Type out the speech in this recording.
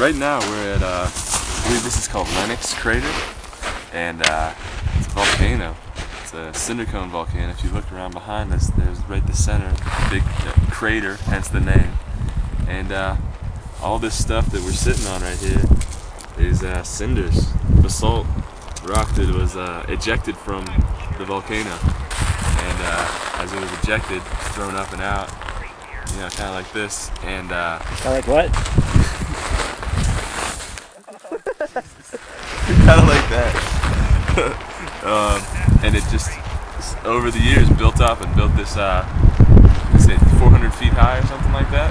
right now we're at, uh, I believe this is called Lenox Crater, and uh, it's a volcano. It's a cinder cone volcano. If you look around behind us, there's right the center, big uh, crater, hence the name. And uh, all this stuff that we're sitting on right here is uh, cinders, basalt rock that was uh, ejected from the volcano. And as it was ejected, thrown up and out, you know, kind of like this. And Kind of like what? kind of like that. um, and it just over the years built up and built this, uh, it 400 feet high or something like that?